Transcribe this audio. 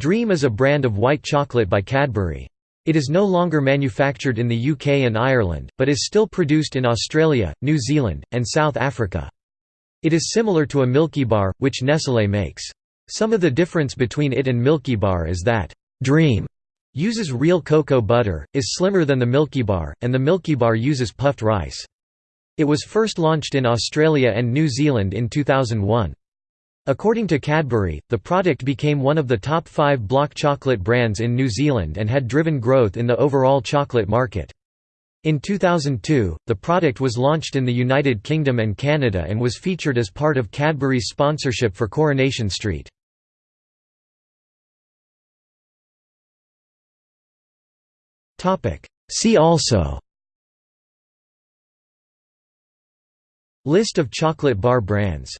Dream is a brand of white chocolate by Cadbury. It is no longer manufactured in the UK and Ireland, but is still produced in Australia, New Zealand, and South Africa. It is similar to a Milky Bar, which Nestlé makes. Some of the difference between it and Milky Bar is that, Dream uses real cocoa butter, is slimmer than the Milky Bar, and the Milky Bar uses puffed rice. It was first launched in Australia and New Zealand in 2001. According to Cadbury, the product became one of the top five block chocolate brands in New Zealand and had driven growth in the overall chocolate market. In 2002, the product was launched in the United Kingdom and Canada and was featured as part of Cadbury's sponsorship for Coronation Street. See also List of chocolate bar brands